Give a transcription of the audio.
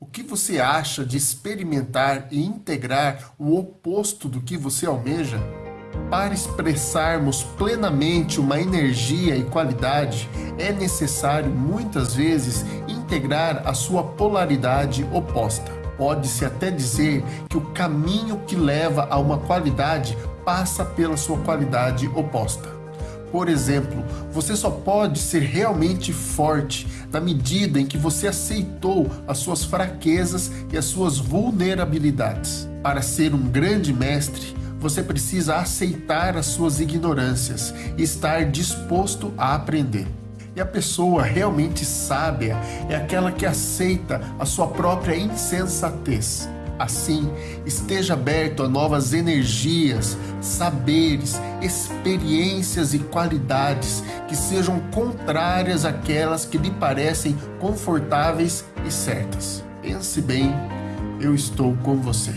O que você acha de experimentar e integrar o oposto do que você almeja? Para expressarmos plenamente uma energia e qualidade, é necessário muitas vezes integrar a sua polaridade oposta. Pode-se até dizer que o caminho que leva a uma qualidade passa pela sua qualidade oposta. Por exemplo, você só pode ser realmente forte na medida em que você aceitou as suas fraquezas e as suas vulnerabilidades. Para ser um grande mestre, você precisa aceitar as suas ignorâncias e estar disposto a aprender. E a pessoa realmente sábia é aquela que aceita a sua própria insensatez Assim, esteja aberto a novas energias, saberes, experiências e qualidades que sejam contrárias àquelas que lhe parecem confortáveis e certas. Pense bem, eu estou com você.